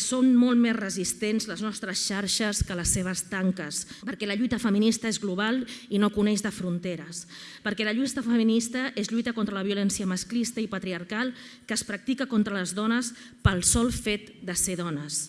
Són molt més resistents les nostres xarxes que les seves tanques, perquè la lluita feminista és global i no coneix de fronteres, perquè la lluita feminista és lluita contra la violència masclista i patriarcal que es practica contra les dones pel sol fet de ser dones.